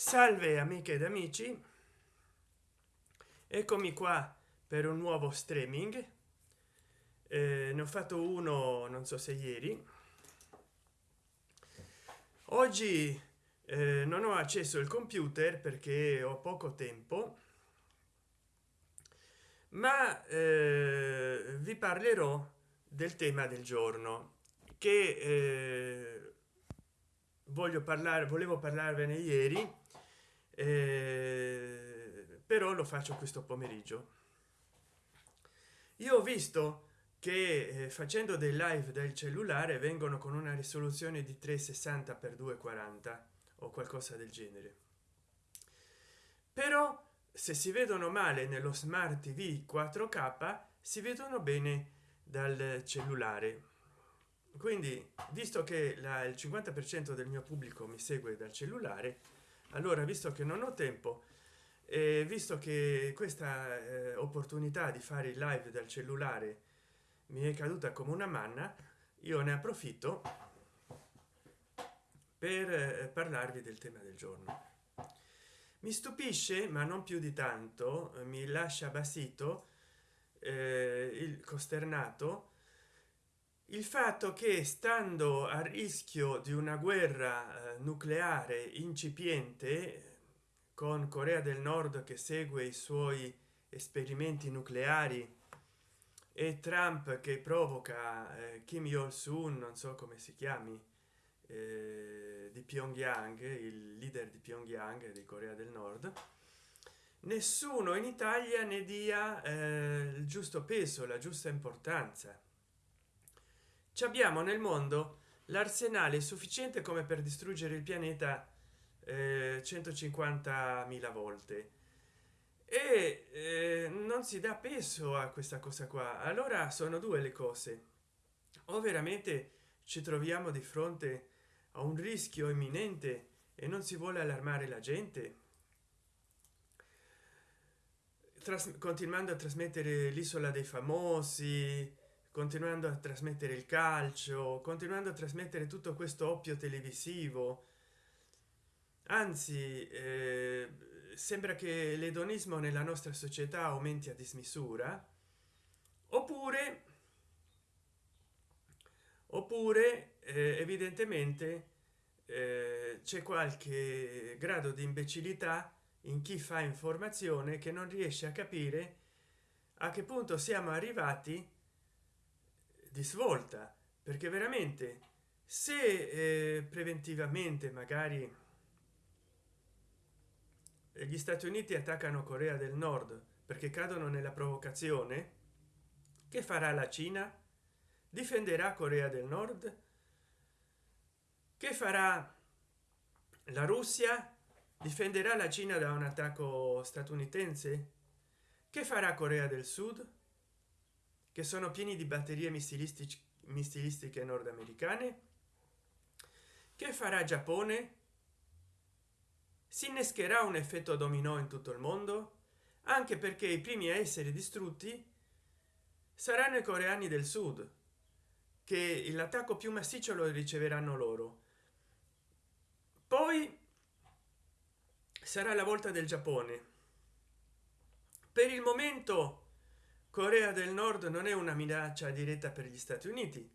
salve amiche ed amici. Eccomi qua per un nuovo streaming. Eh, ne ho fatto uno non so se ieri. Oggi eh, non ho acceso il computer perché ho poco tempo ma eh, vi parlerò del tema del giorno che eh, voglio parlare volevo parlarvene ieri eh, però lo faccio questo pomeriggio. Io ho visto che eh, facendo dei live del cellulare vengono con una risoluzione di 360 x 240 o qualcosa del genere. Però se si vedono male nello smart tv 4k si vedono bene dal cellulare. Quindi visto che la, il 50 per cento del mio pubblico mi segue dal cellulare allora visto che non ho tempo e visto che questa eh, opportunità di fare il live dal cellulare mi è caduta come una manna io ne approfitto per eh, parlarvi del tema del giorno. Mi stupisce ma non più di tanto mi lascia basito eh, il costernato il fatto che stando a rischio di una guerra eh, nucleare incipiente con corea del nord che segue i suoi esperimenti nucleari e trump che provoca eh, kim jong un non so come si chiami eh, di pyongyang il leader di pyongyang di corea del nord nessuno in italia ne dia eh, il giusto peso la giusta importanza ci abbiamo nel mondo l'arsenale sufficiente come per distruggere il pianeta eh, 150.000 volte. E eh, non si dà peso a questa cosa qua. Allora sono due le cose. O veramente ci troviamo di fronte a un rischio imminente e non si vuole allarmare la gente? Continuando a trasmettere l'isola dei famosi continuando a trasmettere il calcio continuando a trasmettere tutto questo oppio televisivo. Anzi eh, sembra che l'edonismo nella nostra società aumenti a dismisura. Oppure oppure eh, evidentemente eh, c'è qualche grado di imbecillità in chi fa informazione che non riesce a capire a che punto siamo arrivati di svolta perché veramente se eh, preventivamente magari gli stati uniti attaccano corea del nord perché cadono nella provocazione che farà la cina? Difenderà corea del nord? Che farà la russia? Difenderà la cina da un attacco statunitense? Che farà corea del sud che sono pieni di batterie missilistiche missilistiche nordamericane che farà giappone si innescherà un effetto dominò in tutto il mondo anche perché i primi a essere distrutti saranno i coreani del sud che l'attacco più massiccio lo riceveranno loro. Poi sarà la volta del giappone. Per il momento corea del nord non è una minaccia diretta per gli stati uniti.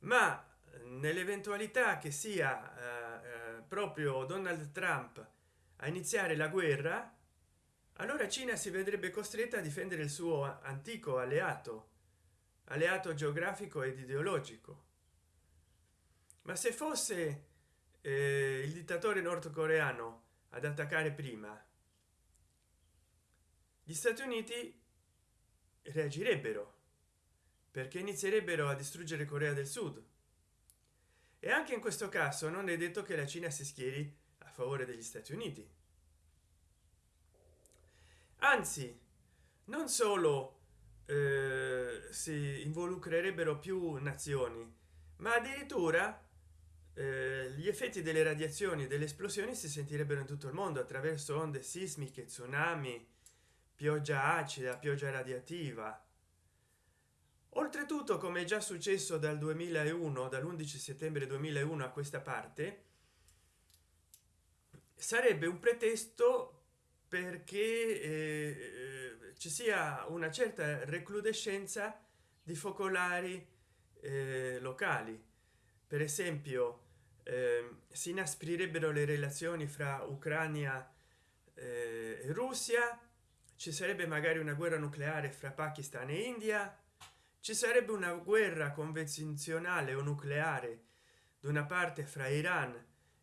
Ma nell'eventualità che sia eh, eh, proprio donald trump a iniziare la guerra allora cina si vedrebbe costretta a difendere il suo antico alleato alleato geografico ed ideologico. Ma se fosse eh, il dittatore nordcoreano ad attaccare prima gli stati uniti reagirebbero perché inizierebbero a distruggere corea del sud. E anche in questo caso non è detto che la cina si schieri a favore degli stati uniti. Anzi non solo eh, si involucrerebbero più nazioni ma addirittura eh, gli effetti delle radiazioni delle esplosioni si sentirebbero in tutto il mondo attraverso onde sismiche tsunami pioggia acida pioggia radiativa. Oltretutto come è già successo dal 2001 dall'11 settembre 2001 a questa parte sarebbe un pretesto perché eh, ci sia una certa recrudescenza di focolari eh, locali. Per esempio eh, si inasprirebbero le relazioni fra ucraina eh, e russia ci sarebbe magari una guerra nucleare fra pakistan e india? Ci sarebbe una guerra convenzionale o nucleare da una parte fra iran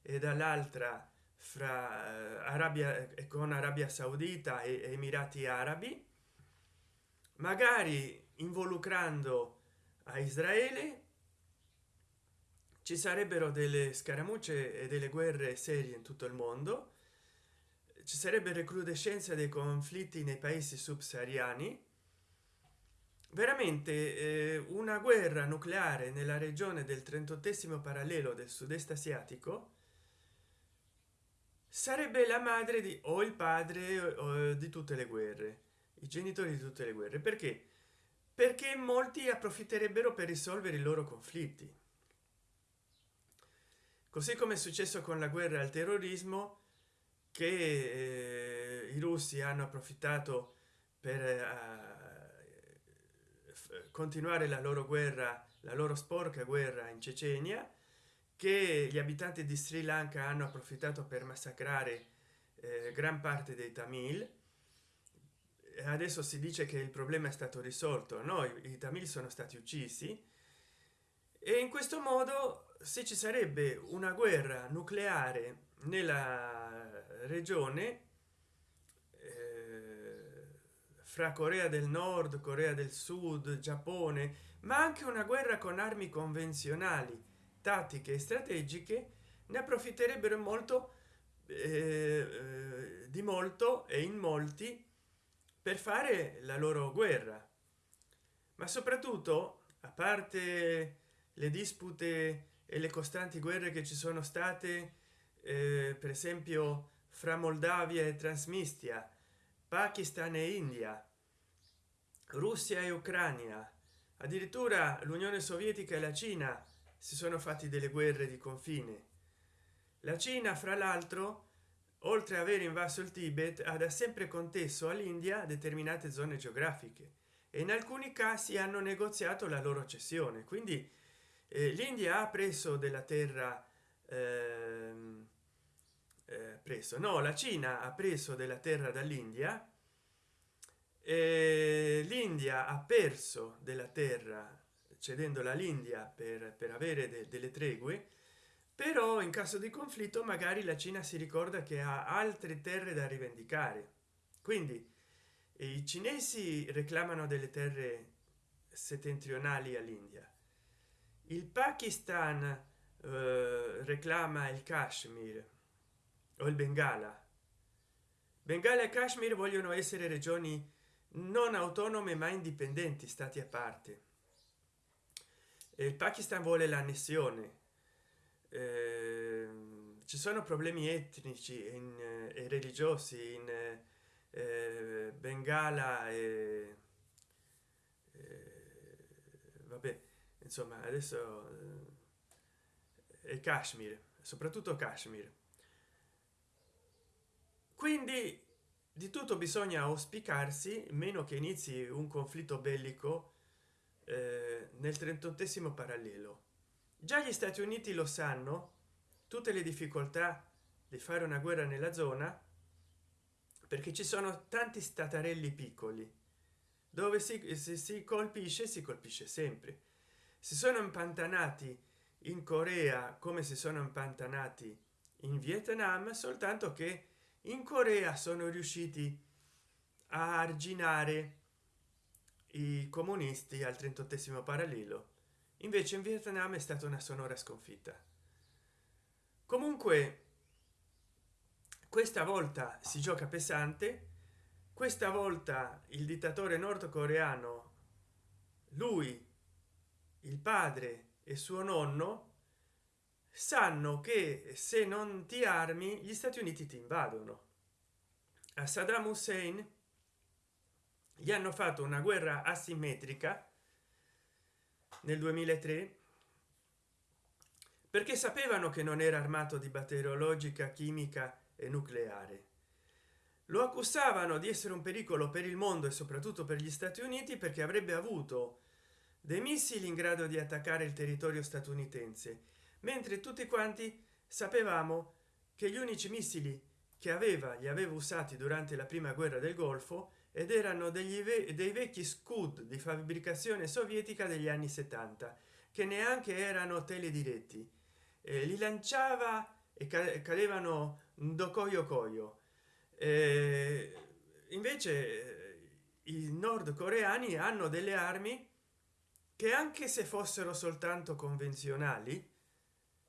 e dall'altra fra eh, arabia e con arabia saudita e emirati arabi? Magari involucrando a israele? Ci sarebbero delle scaramucce e delle guerre serie in tutto il mondo ci sarebbe recrudescenza dei conflitti nei paesi subsahariani? Veramente eh, una guerra nucleare nella regione del 38 parallelo del sud-est asiatico sarebbe la madre di o il padre o, di tutte le guerre i genitori di tutte le guerre. Perché? Perché molti approfitterebbero per risolvere i loro conflitti. Così come è successo con la guerra al terrorismo che eh, i russi hanno approfittato per eh, continuare la loro guerra la loro sporca guerra in cecenia che gli abitanti di sri lanka hanno approfittato per massacrare eh, gran parte dei tamil. Adesso si dice che il problema è stato risolto. No i, i tamil sono stati uccisi. E in questo modo se ci sarebbe una guerra nucleare nella regione eh, fra corea del nord corea del sud giappone ma anche una guerra con armi convenzionali tattiche e strategiche ne approfitterebbero molto eh, eh, di molto e in molti per fare la loro guerra. Ma soprattutto a parte le dispute e le costanti guerre che ci sono state eh, per esempio fra moldavia e transmistia pakistan e india russia e ucraina. Addirittura l'unione sovietica e la cina si sono fatti delle guerre di confine. La cina fra l'altro oltre a aver invaso il tibet ha da sempre contesso all'india determinate zone geografiche e in alcuni casi hanno negoziato la loro cessione. Quindi eh, l'india ha preso della terra ehm, eh, preso no la cina ha preso della terra dall'india l'india ha perso della terra cedendo all'india per, per avere de, delle tregue però in caso di conflitto magari la cina si ricorda che ha altre terre da rivendicare. Quindi i cinesi reclamano delle terre settentrionali all'india. Il pakistan eh, reclama il kashmir o il bengala? Bengala e kashmir vogliono essere regioni non autonome ma indipendenti stati a parte. Il pakistan vuole l'annessione eh, ci sono problemi etnici in, eh, e religiosi in eh, bengala e eh, vabbè insomma adesso è kashmir soprattutto kashmir quindi di tutto bisogna auspicarsi meno che inizi un conflitto bellico eh, nel 38 parallelo. Già gli stati uniti lo sanno tutte le difficoltà di fare una guerra nella zona perché ci sono tanti statarelli piccoli. Dove si, si, si colpisce si colpisce sempre. Si sono impantanati in corea come si sono impantanati in vietnam soltanto che in corea sono riusciti a arginare i comunisti al 38 parallelo. Invece in vietnam è stata una sonora sconfitta. Comunque questa volta si gioca pesante. Questa volta il dittatore nordcoreano lui il padre e suo nonno sanno che se non ti armi gli stati uniti ti invadono. A saddam hussein gli hanno fatto una guerra asimmetrica nel 2003 perché sapevano che non era armato di batteriologica chimica e nucleare. Lo accusavano di essere un pericolo per il mondo e soprattutto per gli stati uniti perché avrebbe avuto dei missili in grado di attaccare il territorio statunitense mentre tutti quanti sapevamo che gli unici missili che aveva li aveva usati durante la prima guerra del golfo ed erano degli dei vecchi scud di fabbricazione sovietica degli anni 70 che neanche erano telediretti. Eh, li lanciava e cadevano do coio coio eh, invece i nordcoreani hanno delle armi che anche se fossero soltanto convenzionali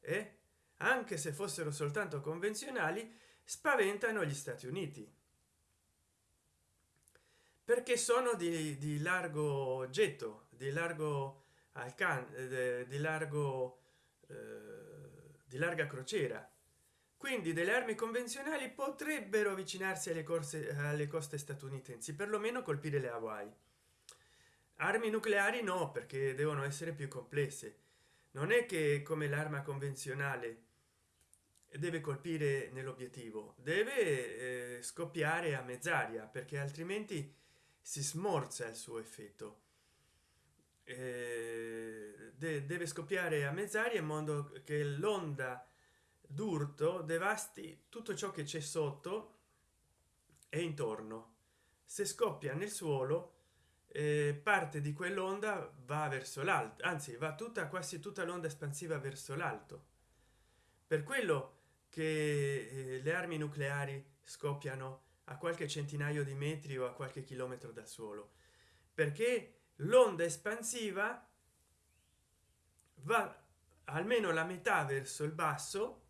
eh, anche se fossero soltanto convenzionali spaventano gli stati uniti. Perché sono di, di largo getto di largo alcance di largo eh, di larga crociera. Quindi delle armi convenzionali potrebbero avvicinarsi alle corse alle coste statunitensi perlomeno colpire le hawaii. Armi nucleari no perché devono essere più complesse non è che come l'arma convenzionale deve colpire nell'obiettivo deve eh, scoppiare a mezz'aria perché altrimenti si smorza il suo effetto. Eh, de deve scoppiare a mezz'aria in modo che l'onda d'urto devasti tutto ciò che c'è sotto e intorno. Se scoppia nel suolo parte di quell'onda va verso l'alto anzi va tutta quasi tutta l'onda espansiva verso l'alto. Per quello che eh, le armi nucleari scoppiano a qualche centinaio di metri o a qualche chilometro dal suolo. Perché l'onda espansiva va almeno la metà verso il basso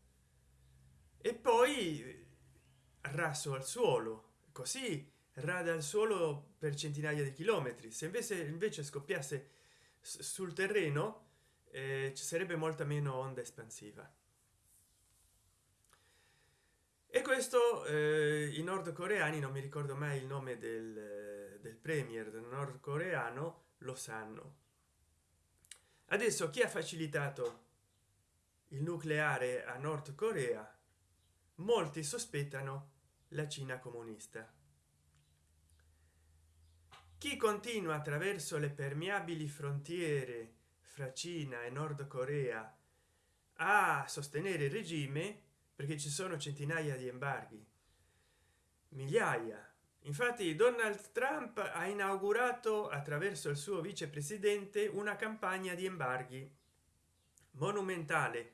e poi raso al suolo. Così rada al suolo per centinaia di chilometri. Se invece invece scoppiasse sul terreno eh, ci sarebbe molta meno onda espansiva. E questo eh, i nordcoreani non mi ricordo mai il nome del, del premier del nordcoreano lo sanno. Adesso chi ha facilitato il nucleare a nord corea? Molti sospettano la cina comunista chi continua attraverso le permeabili frontiere fra cina e nord corea a sostenere il regime perché ci sono centinaia di embarghi. Migliaia. Infatti donald trump ha inaugurato attraverso il suo vicepresidente una campagna di embarghi monumentale.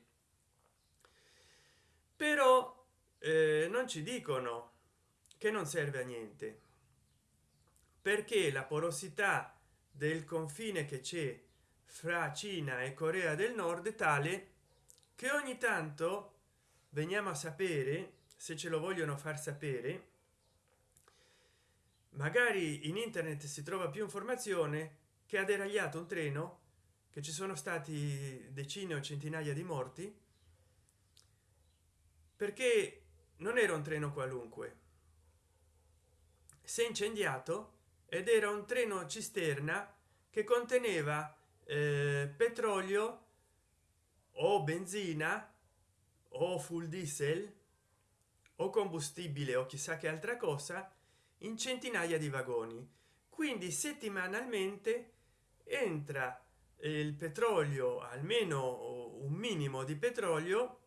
Però eh, non ci dicono che non serve a niente perché la porosità del confine che c'è fra cina e corea del nord è tale che ogni tanto veniamo a sapere se ce lo vogliono far sapere magari in internet si trova più informazione che ha deragliato un treno che ci sono stati decine o centinaia di morti perché non era un treno qualunque. Si è incendiato ed era un treno cisterna che conteneva eh, petrolio o benzina o full diesel o combustibile o chissà che altra cosa in centinaia di vagoni. Quindi settimanalmente entra il petrolio almeno un minimo di petrolio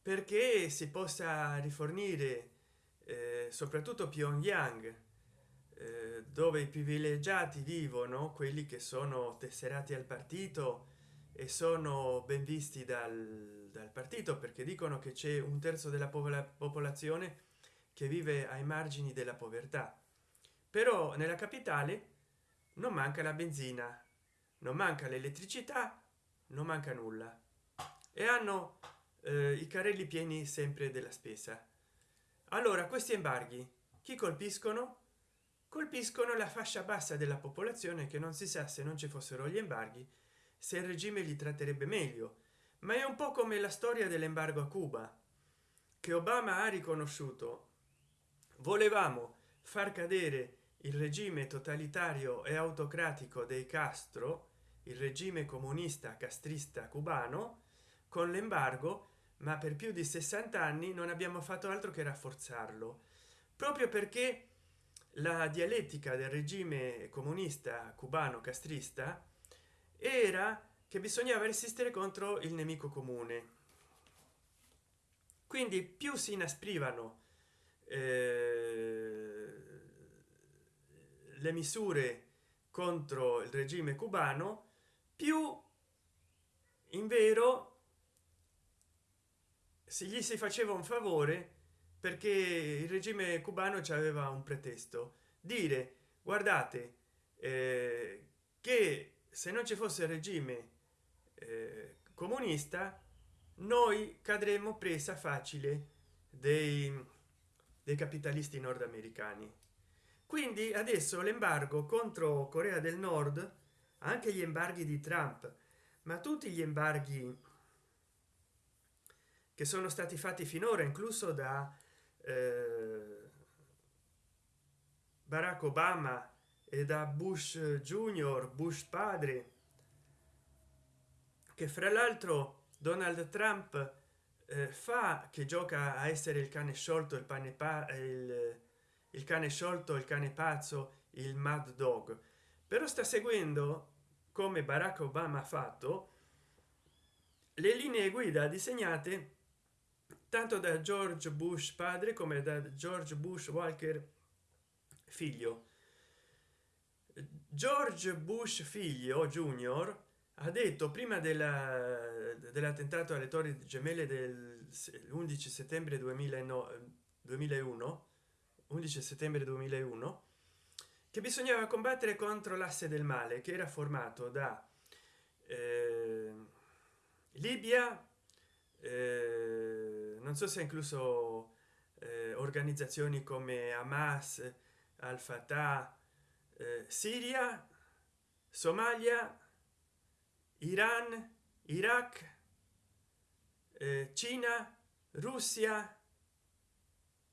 perché si possa rifornire eh, soprattutto pyongyang. eh, dove i privilegiati vivono quelli che sono tesserati al partito e sono ben visti dal, dal partito perché dicono che c'è un terzo della popolazione che vive ai margini della povertà. Però nella capitale non manca la benzina non manca l'elettricità non manca nulla. E hanno eh, i carrelli pieni sempre della spesa. Allora questi embarghi chi colpiscono colpiscono la fascia bassa della popolazione che non si sa se non ci fossero gli embarghi se il regime li tratterebbe meglio. Ma è un po come la storia dell'embargo a cuba che obama ha riconosciuto. Volevamo far cadere il regime totalitario e autocratico dei castro il regime comunista castrista cubano con l'embargo ma per più di 60 anni non abbiamo fatto altro che rafforzarlo proprio perché la dialettica del regime comunista cubano castrista era che bisognava resistere contro il nemico comune. Quindi più si inasprivano eh, le misure contro il regime cubano più in vero se gli si faceva un favore perché il regime cubano ci aveva un pretesto. Dire guardate eh, che se non ci fosse il regime eh, comunista noi cadremo presa facile dei, dei capitalisti nordamericani quindi adesso l'embargo contro corea del nord anche gli embarghi di trump ma tutti gli embarghi che sono stati fatti finora incluso da barack obama e da bush junior bush padre che fra l'altro donald trump eh, fa che gioca a essere il cane sciolto il pane pa il, il cane sciolto il cane pazzo il mad dog. Però sta seguendo come barack obama ha fatto le linee guida disegnate tanto da george bush padre come da george bush walker figlio. George bush figlio junior ha detto prima dell'attentato alle torri gemelle del 11 settembre 2009 2001 11 settembre 2001 che bisognava combattere contro l'asse del male che era formato da eh, libia eh, non so se ha incluso eh, organizzazioni come hamas al fatah eh, siria somalia iran iraq eh, cina russia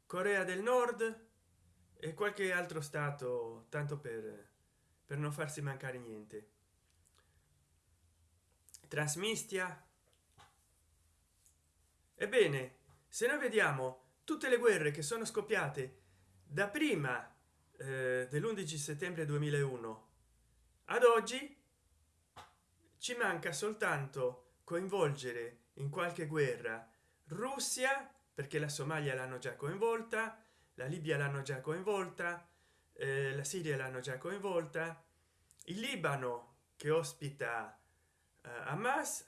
corea del nord e qualche altro stato tanto per per non farsi mancare niente. Trasmistia ebbene se noi vediamo tutte le guerre che sono scoppiate da prima eh, dell'11 settembre 2001 ad oggi ci manca soltanto coinvolgere in qualche guerra russia perché la somalia l'hanno già coinvolta la libia l'hanno già coinvolta eh, la siria l'hanno già coinvolta il libano che ospita eh, hamas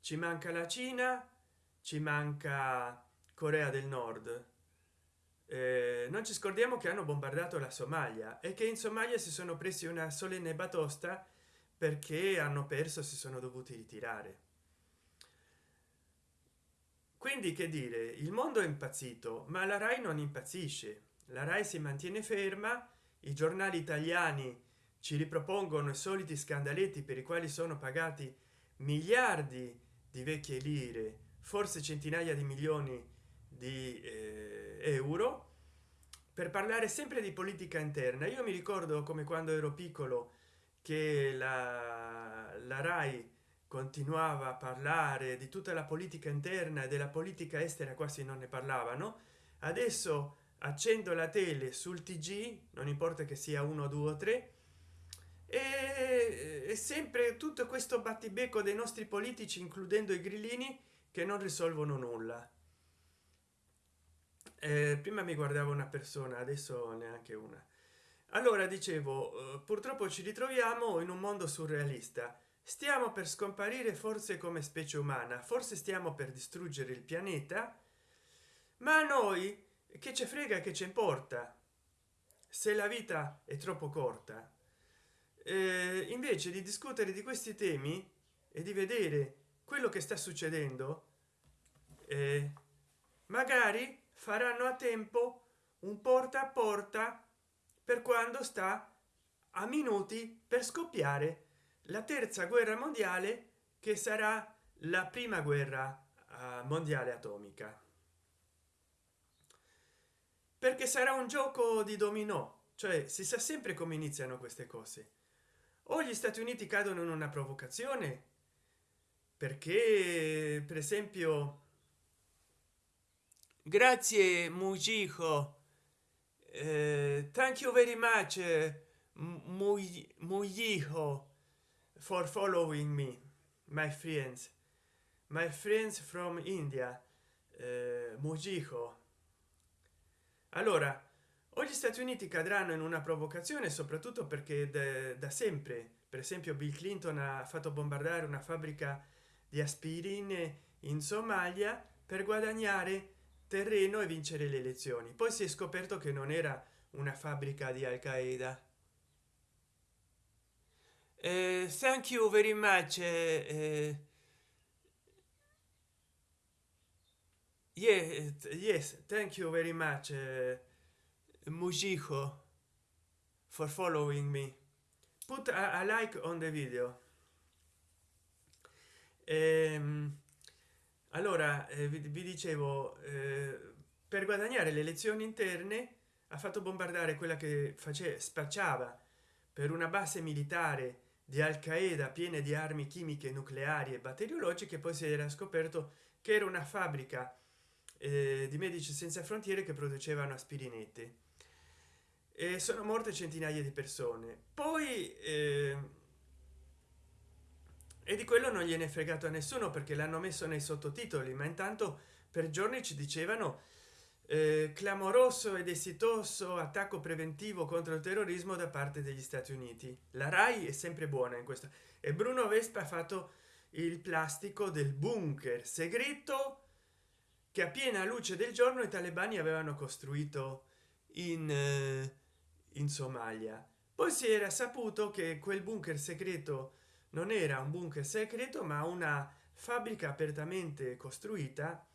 ci manca la cina ci manca corea del nord. Eh, non ci scordiamo che hanno bombardato la somalia e che in somalia si sono presi una solenne batosta perché hanno perso si sono dovuti ritirare. Quindi che dire il mondo è impazzito ma la rai non impazzisce. La rai si mantiene ferma i giornali italiani ci ripropongono i soliti scandaletti per i quali sono pagati miliardi di vecchie lire forse centinaia di milioni di eh, euro per parlare sempre di politica interna. Io mi ricordo come quando ero piccolo che la, la rai continuava a parlare di tutta la politica interna e della politica estera quasi non ne parlavano. Adesso accendo la tele sul tg non importa che sia uno due o tre e, e sempre tutto questo battibecco dei nostri politici includendo i grillini che non risolvono nulla. Eh, prima mi guardava una persona adesso neanche una. Allora dicevo eh, purtroppo ci ritroviamo in un mondo surrealista. Stiamo per scomparire forse come specie umana forse stiamo per distruggere il pianeta ma a noi che ci frega che ci importa? Se la vita è troppo corta. Eh, invece di discutere di questi temi e di vedere quello che sta succedendo magari faranno a tempo un porta a porta per quando sta a minuti per scoppiare la terza guerra mondiale che sarà la prima guerra uh, mondiale atomica. Perché sarà un gioco di dominò cioè si sa sempre come iniziano queste cose. O gli stati uniti cadono in una provocazione perché per esempio grazie mujico. Uh, thank you very much uh, mujico for following me my friends. My friends from india uh, mujico. Allora o gli stati uniti cadranno in una provocazione soprattutto perché da sempre per esempio bill clinton ha fatto bombardare una fabbrica di aspirine in somalia per guadagnare terreno e vincere le elezioni. Poi si è scoperto che non era una fabbrica di al qaeda eh, thank you very much eh, eh, yes yes thank you very much eh, Mujico for following me. Put a, a like on the video. Ehm, allora eh, vi, vi, dicevo eh, per guadagnare le elezioni interne ha fatto bombardare quella che faceva spacciava per una base militare di al qaeda piene di armi chimiche nucleari e batteriologiche poi si era scoperto che era una fabbrica eh, di medici senza frontiere che producevano aspirinette. E sono morte centinaia di persone. Poi eh, e di quello non gliene è fregato a nessuno perché l'hanno messo nei sottotitoli ma intanto per giorni ci dicevano eh, clamoroso ed esitoso attacco preventivo contro il terrorismo da parte degli stati uniti. La rai è sempre buona in questo e bruno vespa ha fatto il plastico del bunker segreto che a piena luce del giorno i talebani avevano costruito in eh, in somalia. Poi si era saputo che quel bunker segreto non era un bunker segreto ma una fabbrica apertamente costruita.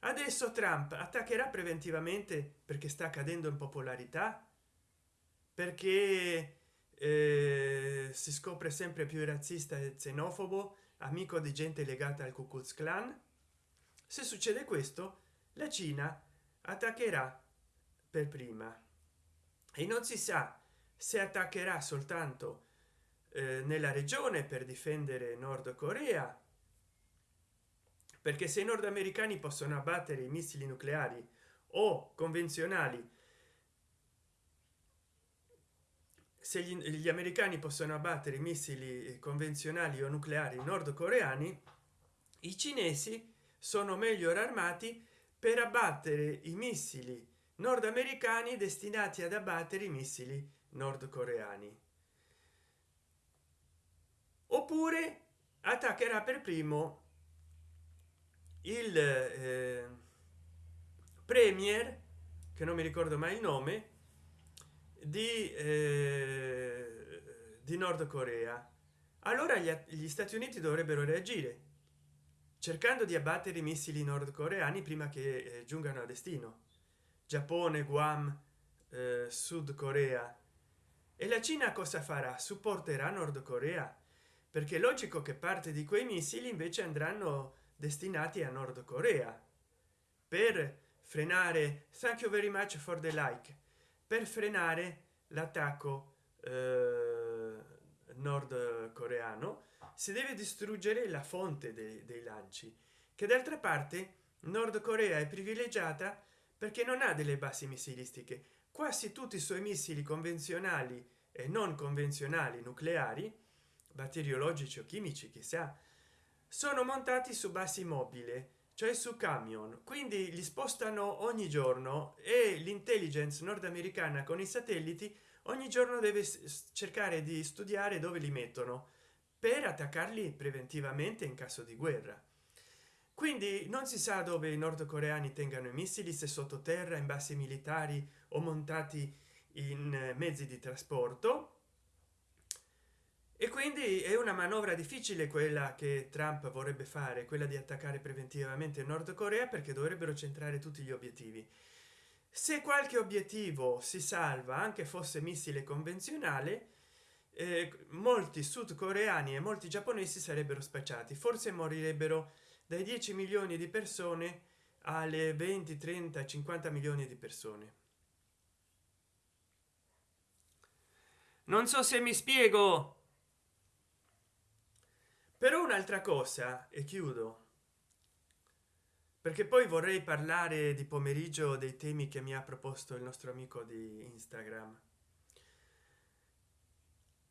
Adesso trump attaccherà preventivamente perché sta cadendo in popolarità? Perché eh, si scopre sempre più razzista e xenofobo amico di gente legata al ku klux klan? Se succede questo la cina attaccherà per prima. E non si sa se attaccherà soltanto eh, nella regione per difendere nord corea perché se i nordamericani possono abbattere i missili nucleari o convenzionali se gli, gli americani possono abbattere i missili convenzionali o nucleari nordcoreani i cinesi sono meglio armati per abbattere i missili nordamericani destinati ad abbattere i missili nordcoreani. Oppure attaccherà per primo il eh, premier che non mi ricordo mai il nome di, eh, di nord corea allora gli, gli stati uniti dovrebbero reagire cercando di abbattere i missili nordcoreani prima che eh, giungano a destino. Giappone guam eh, sud corea e la cina cosa farà? Supporterà nord corea? Perché è logico che parte di quei missili invece andranno destinati a nord corea. Per frenare thank you very much for the like. Per frenare l'attacco eh, nord coreano si deve distruggere la fonte dei, dei lanci che d'altra parte nord corea è privilegiata perché non ha delle basi missilistiche quasi tutti i suoi missili convenzionali e non convenzionali nucleari batteriologici o chimici chissà sono montati su basi mobile cioè su camion. Quindi li spostano ogni giorno e l'intelligence nordamericana con i satelliti ogni giorno deve cercare di studiare dove li mettono per attaccarli preventivamente in caso di guerra. Quindi non si sa dove i nordcoreani tengano i missili se sottoterra in basi militari o montati in mezzi di trasporto. E quindi è una manovra difficile quella che trump vorrebbe fare quella di attaccare preventivamente nord corea perché dovrebbero centrare tutti gli obiettivi. Se qualche obiettivo si salva anche fosse missile convenzionale eh, molti sudcoreani e molti giapponesi sarebbero spacciati. Forse morirebbero dai 10 milioni di persone alle 20 30 50 milioni di persone non so se mi spiego. Però un'altra cosa e chiudo. Perché poi vorrei parlare di pomeriggio dei temi che mi ha proposto il nostro amico di instagram.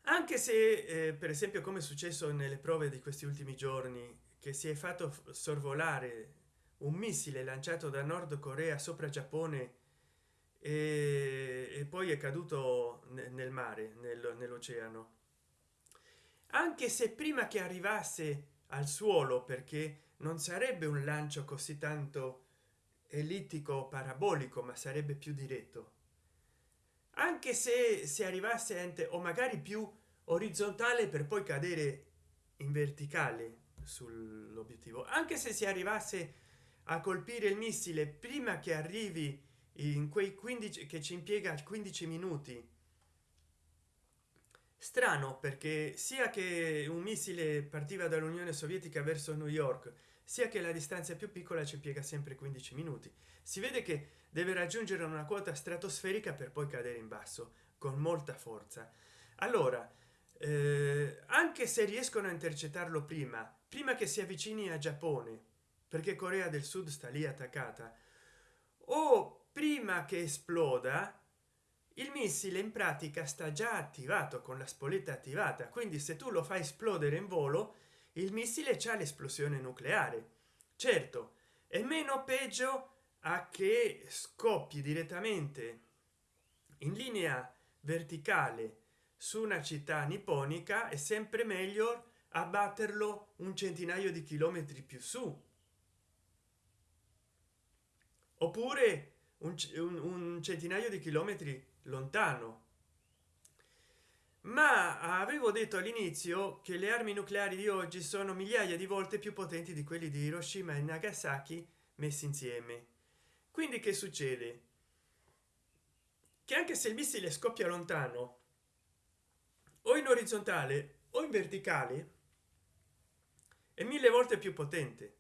Anche se eh, per esempio come è successo nelle prove di questi ultimi giorni che si è fatto sorvolare un missile lanciato da nord corea sopra giappone e, e poi è caduto nel mare nel, nell'oceano. Anche se prima che arrivasse al suolo perché non sarebbe un lancio così tanto ellittico parabolico ma sarebbe più diretto. Anche se si arrivasse ente o magari più orizzontale per poi cadere in verticale sull'obiettivo. Anche se si arrivasse a colpire il missile prima che arrivi in quei 15 che ci impiega 15 minuti. Strano perché sia che un missile partiva dall'unione sovietica verso new york sia che la distanza più piccola ci impiega sempre 15 minuti. Si vede che deve raggiungere una quota stratosferica per poi cadere in basso con molta forza. Allora eh, anche se riescono a intercettarlo prima prima che si avvicini a giappone perché corea del sud sta lì attaccata o prima che esploda il missile in pratica sta già attivato con la spoletta attivata. Quindi se tu lo fai esplodere in volo il missile c'è l'esplosione nucleare. Certo è meno peggio a che scoppi direttamente in linea verticale su una città nipponica è sempre meglio abbatterlo un centinaio di chilometri più su. Oppure un, un, centinaio di chilometri lontano. Ma avevo detto all'inizio che le armi nucleari di oggi sono migliaia di volte più potenti di quelli di hiroshima e nagasaki messi insieme. Quindi che succede? Che anche se il missile scoppia lontano o in orizzontale o in verticale è mille volte più potente.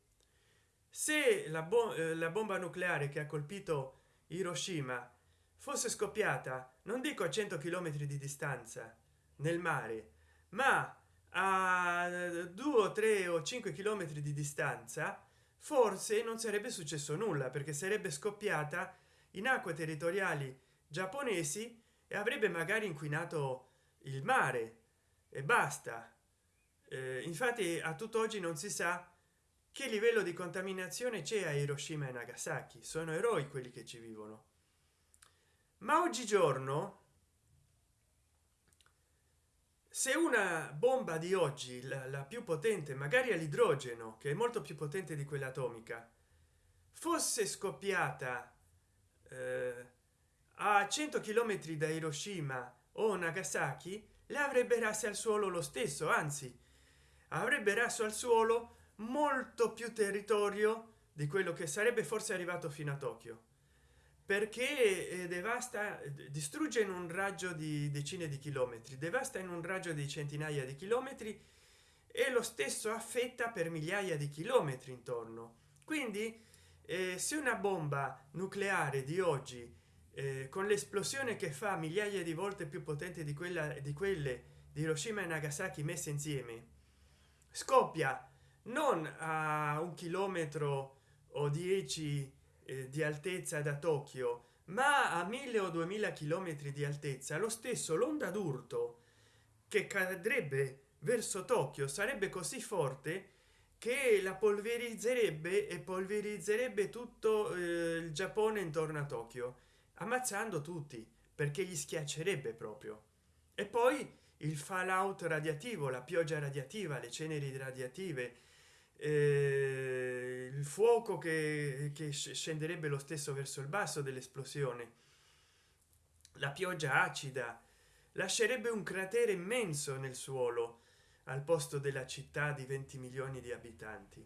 Se la, bo eh, la bomba nucleare che ha colpito hiroshima. Fosse scoppiata non dico a 100 km di distanza nel mare ma a 2 3 o 5 km di distanza forse non sarebbe successo nulla perché sarebbe scoppiata in acque territoriali giapponesi e avrebbe magari inquinato il mare. E basta. Eh, infatti a tutt'oggi non si sa che livello di contaminazione c'è a hiroshima e nagasaki? Sono eroi quelli che ci vivono. Ma oggigiorno se una bomba di oggi la, la più potente magari all'idrogeno che è molto più potente di quella atomica fosse scoppiata eh, a 100 km da hiroshima o nagasaki le avrebbe rasse al suolo lo stesso anzi avrebbe raso al suolo molto più territorio di quello che sarebbe forse arrivato fino a tokyo. Perché eh, devasta distrugge in un raggio di decine di chilometri devasta in un raggio di centinaia di chilometri e lo stesso affetta per migliaia di chilometri intorno. Quindi eh, se una bomba nucleare di oggi eh, con l'esplosione che fa migliaia di volte più potente di quella di quelle di hiroshima e nagasaki messe insieme scoppia non a un chilometro o dieci eh, di altezza da tokyo ma a mille o duemila chilometri di altezza lo stesso l'onda d'urto che cadrebbe verso tokyo sarebbe così forte che la polverizzerebbe e polverizzerebbe tutto eh, il giappone intorno a tokyo ammazzando tutti perché gli schiaccerebbe proprio. E poi il fallout radiativo la pioggia radiativa le ceneri radiative eh, il fuoco che, che scenderebbe lo stesso verso il basso dell'esplosione. La pioggia acida lascerebbe un cratere immenso nel suolo al posto della città di 20 milioni di abitanti.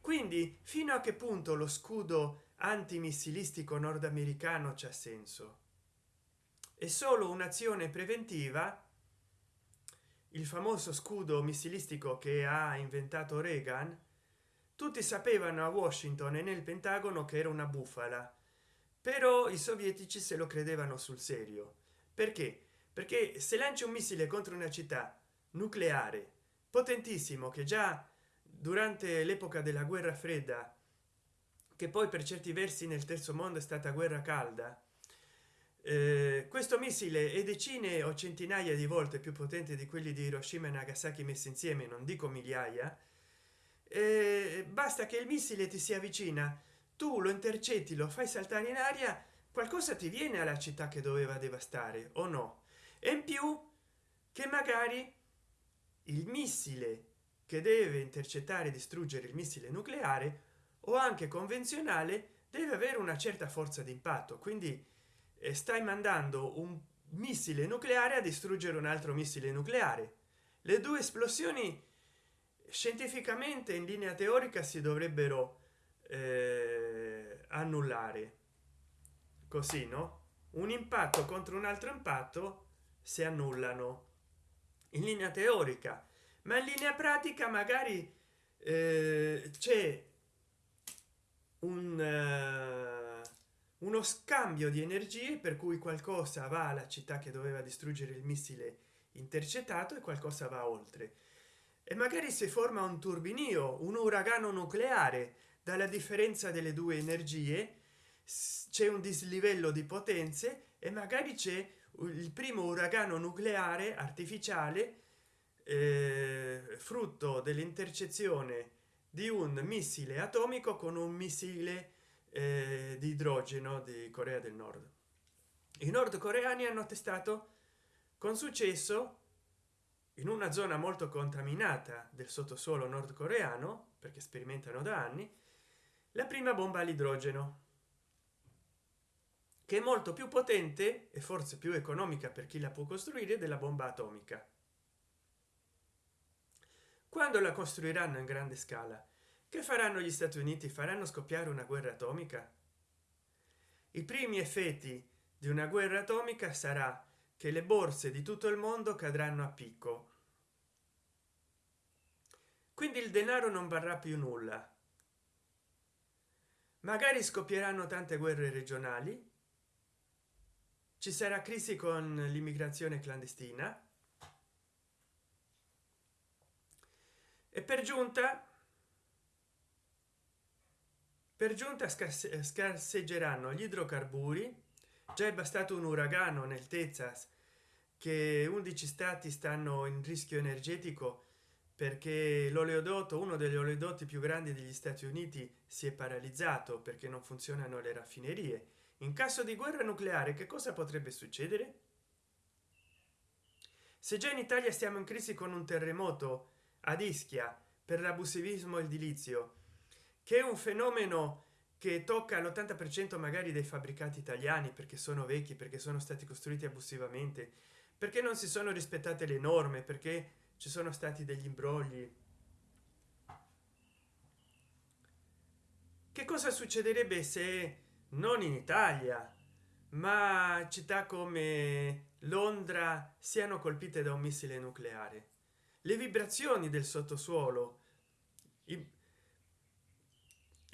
Quindi fino a che punto lo scudo antimissilistico nordamericano c'è senso? È solo un'azione preventiva? Il famoso scudo missilistico che ha inventato reagan tutti sapevano a washington e nel pentagono che era una bufala. Però i sovietici se lo credevano sul serio. Perché? Perché se lancia un missile contro una città nucleare potentissimo che già durante l'epoca della guerra fredda che poi per certi versi nel terzo mondo è stata guerra calda eh, questo missile è decine o centinaia di volte più potente di quelli di hiroshima e nagasaki messi insieme non dico migliaia eh, basta che il missile ti si avvicina tu lo intercetti lo fai saltare in aria qualcosa ti viene alla città che doveva devastare o no? E in più che magari il missile che deve intercettare e distruggere il missile nucleare o anche convenzionale deve avere una certa forza d'impatto. Quindi eh, stai mandando un missile nucleare a distruggere un altro missile nucleare. Le due esplosioni scientificamente in linea teorica si dovrebbero eh, annullare. Così no? Un impatto contro un altro impatto si annullano. In linea teorica. Ma in linea pratica magari eh, c'è un uh, uno scambio di energie per cui qualcosa va alla città che doveva distruggere il missile intercettato e qualcosa va oltre e magari si forma un turbinio un uragano nucleare. Dalla differenza delle due energie c'è un dislivello di potenze e magari c'è il primo uragano nucleare artificiale eh, frutto dell'intercezione di un missile atomico con un missile eh, di idrogeno di corea del nord. I nordcoreani hanno testato con successo in una zona molto contaminata del sottosuolo nordcoreano perché sperimentano da anni la prima bomba all'idrogeno che è molto più potente e forse più economica per chi la può costruire della bomba atomica. Quando la costruiranno in grande scala che faranno gli stati uniti? Faranno scoppiare una guerra atomica? I primi effetti di una guerra atomica sarà che le borse di tutto il mondo cadranno a picco. Quindi il denaro non varrà più nulla. Magari scoppieranno tante guerre regionali. Ci sarà crisi con l'immigrazione clandestina. E per giunta per giunta scarseggeranno gli idrocarburi già è bastato un uragano nel texas che 11 stati stanno in rischio energetico perché l'oleodotto uno degli oleodotti più grandi degli stati uniti si è paralizzato perché non funzionano le raffinerie. In caso di guerra nucleare che cosa potrebbe succedere? Se già in italia stiamo in crisi con un terremoto a ischia per l'abusivismo edilizio che è un fenomeno che tocca l'80 per cento magari dei fabbricati italiani perché sono vecchi perché sono stati costruiti abusivamente perché non si sono rispettate le norme perché ci sono stati degli imbrogli. Che cosa succederebbe se non in italia ma città come londra siano colpite da un missile nucleare? Le vibrazioni del sottosuolo i,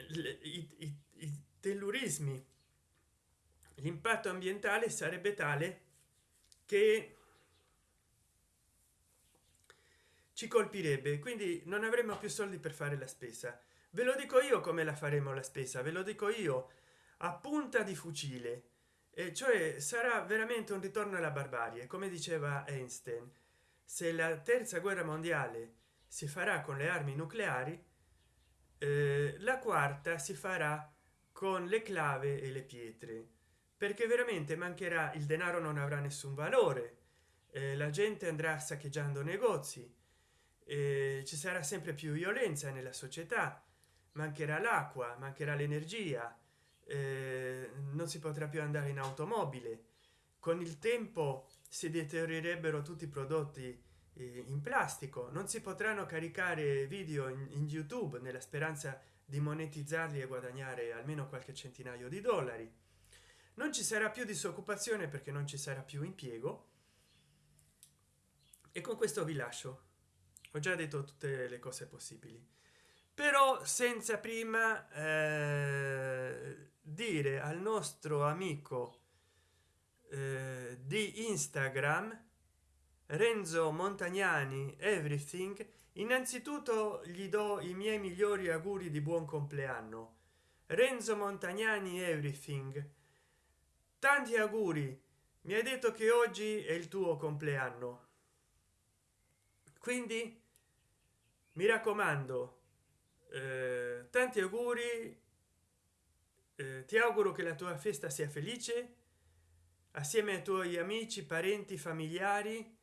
i, i, i tellurismi. L'impatto ambientale sarebbe tale che ci colpirebbe quindi non avremo più soldi per fare la spesa. Ve lo dico io come la faremo la spesa ve lo dico io a punta di fucile. E cioè sarà veramente un ritorno alla barbarie come diceva einstein. Se la terza guerra mondiale si farà con le armi nucleari eh, la quarta si farà con le clave e le pietre perché veramente mancherà il denaro non avrà nessun valore eh, la gente andrà saccheggiando negozi eh, ci sarà sempre più violenza nella società mancherà l'acqua mancherà l'energia eh, non si potrà più andare in automobile. Con il tempo si deteriorerebbero tutti i prodotti in plastico. Non si potranno caricare video in, youtube nella speranza di monetizzarli e guadagnare almeno qualche centinaio di dollari. Non ci sarà più disoccupazione perché non ci sarà più impiego. E con questo vi lascio. Ho già detto tutte le cose possibili. Però senza prima eh, dire al nostro amico eh, di instagram renzo montagnani everything innanzitutto gli do i miei migliori auguri di buon compleanno. Renzo montagnani everything. Tanti auguri. Mi hai detto che oggi è il tuo compleanno. Quindi mi raccomando eh, tanti auguri eh, ti auguro che la tua festa sia felice assieme ai tuoi amici parenti familiari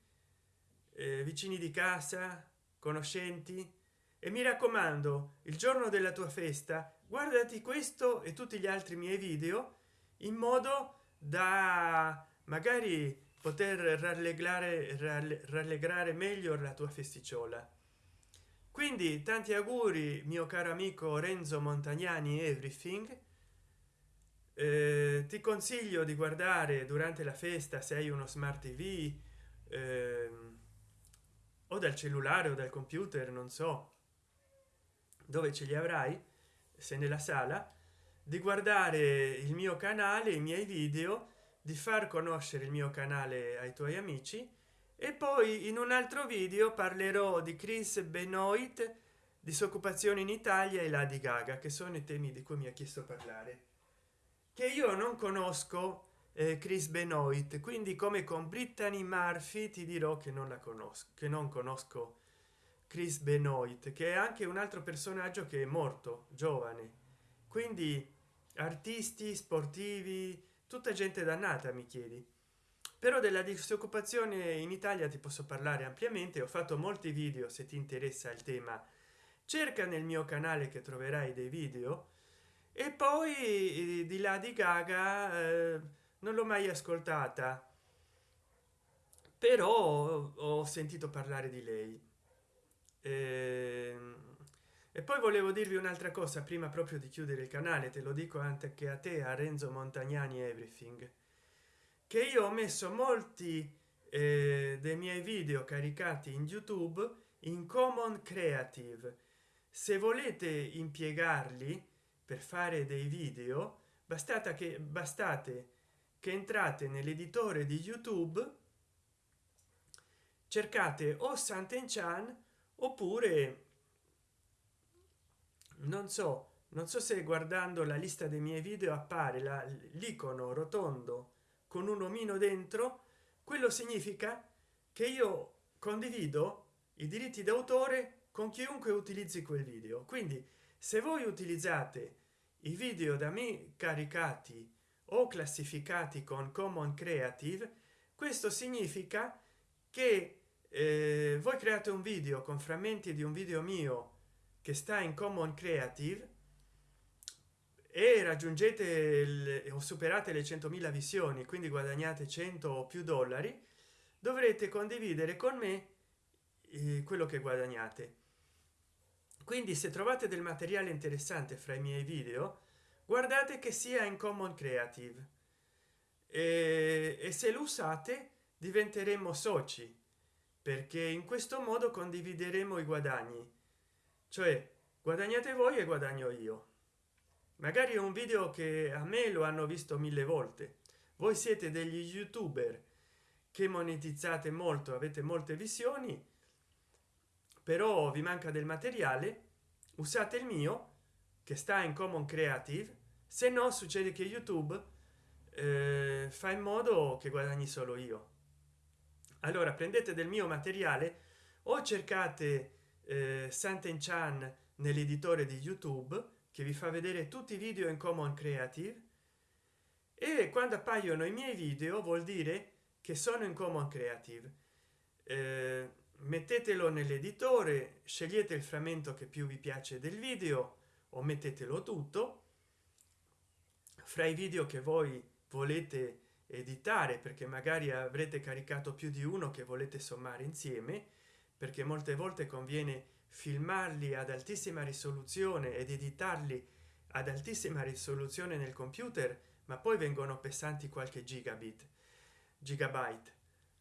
eh, vicini di casa conoscenti. E mi raccomando il giorno della tua festa guardati questo e tutti gli altri miei video in modo da magari poter rallegrare rallegrare meglio la tua festicciola. Quindi tanti auguri mio caro amico renzo montagnani everything. Eh, ti consiglio di guardare durante la festa se hai uno smart tv eh, o dal cellulare o dal computer non so dove ce li avrai se nella sala di guardare il mio canale i miei video di far conoscere il mio canale ai tuoi amici e poi in un altro video parlerò di chris benoit disoccupazione in italia e la di gaga che sono i temi di cui mi ha chiesto parlare che io non conosco eh, chris benoit. Quindi come con brittany murphy ti dirò che non la conosco che non conosco chris benoit che è anche un altro personaggio che è morto giovane. Quindi artisti sportivi tutta gente dannata mi chiedi. Però della disoccupazione in italia ti posso parlare ampiamente ho fatto molti video se ti interessa il tema. Cerca nel mio canale che troverai dei video. E poi di là di gaga eh, non l'ho mai ascoltata. Però ho sentito parlare di lei. E, ehm, e poi volevo dirvi un'altra cosa prima proprio di chiudere il canale te lo dico anche a te a renzo montagnani everything che io ho messo molti eh, dei miei video caricati in youtube in common creative. Se volete impiegarli per fare dei video bastata che bastate che entrate nell'editore di youtube cercate o Sant'Enchan oppure non so non so se guardando la lista dei miei video appare l'icono rotondo con un omino dentro quello significa che io condivido i diritti d'autore con chiunque utilizzi quel video. Quindi se voi utilizzate i video da me caricati o classificati con common creative questo significa che eh, voi create un video con frammenti di un video mio che sta in common creative e raggiungete il, o superate le 100.000 visioni quindi guadagnate 100 o più dollari dovrete condividere con me eh, quello che guadagnate. Quindi se trovate del materiale interessante fra i miei video guardate che sia in common creative. E, e se lo usate diventeremo soci perché in questo modo condivideremo i guadagni. Cioè guadagnate voi e guadagno io. Magari è un video che a me lo hanno visto mille volte. Voi siete degli youtuber che monetizzate molto avete molte visioni però vi manca del materiale usate il mio che sta in common creative se no succede che youtube eh, fa in modo che guadagni solo io. Allora prendete del mio materiale o cercate eh, Sant'Enchan nell'editore di youtube che vi fa vedere tutti i video in common creative e quando appaiono i miei video vuol dire che sono in common creative. Eh, mettetelo nell'editore scegliete il frammento che più vi piace del video o mettetelo tutto. Fra i video che voi volete editare perché magari avrete caricato più di uno che volete sommare insieme perché molte volte conviene filmarli ad altissima risoluzione ed editarli ad altissima risoluzione nel computer ma poi vengono pesanti qualche gigabit gigabyte.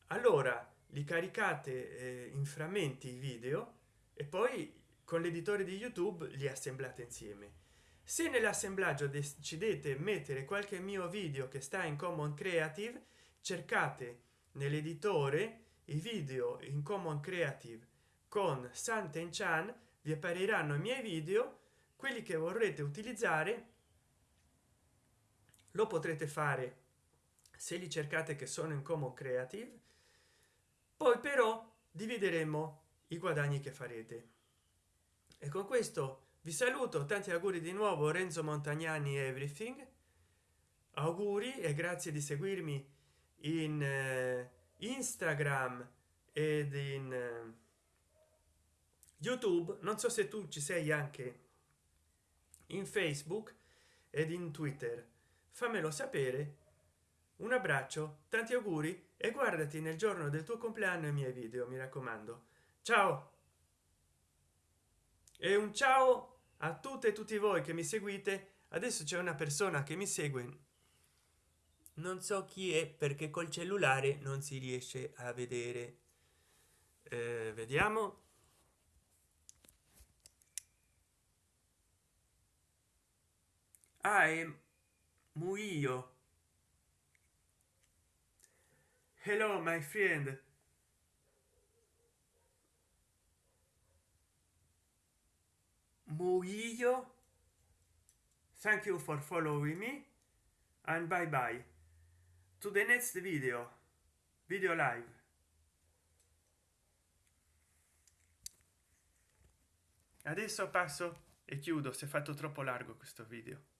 Allora li caricate eh, in frammenti video e poi con l'editore di youtube li assemblate insieme. Se nell'assemblaggio decidete mettere qualche mio video che sta in common creative cercate nell'editore i video in common creative. Con Santen Chan vi appariranno i miei video quelli che vorrete utilizzare lo potrete fare se li cercate che sono in common creative. Poi però divideremo i guadagni che farete e con questo vi saluto tanti auguri di nuovo renzo montagnani everything. Auguri e grazie di seguirmi in eh, instagram ed in eh, youtube. Non so se tu ci sei anche in facebook ed in twitter. Fammelo sapere. Un abbraccio tanti auguri e guardati nel giorno del tuo compleanno i miei video mi raccomando. Ciao e un ciao a tutte e tutti voi che mi seguite. Adesso c'è una persona che mi segue. Non so chi è perché col cellulare non si riesce a vedere. Eh, vediamo. Ah, è muio hello my friend murillo. Thank you for following me and bye bye. To the next video. Video live. Adesso passo e chiudo se è fatto troppo largo questo video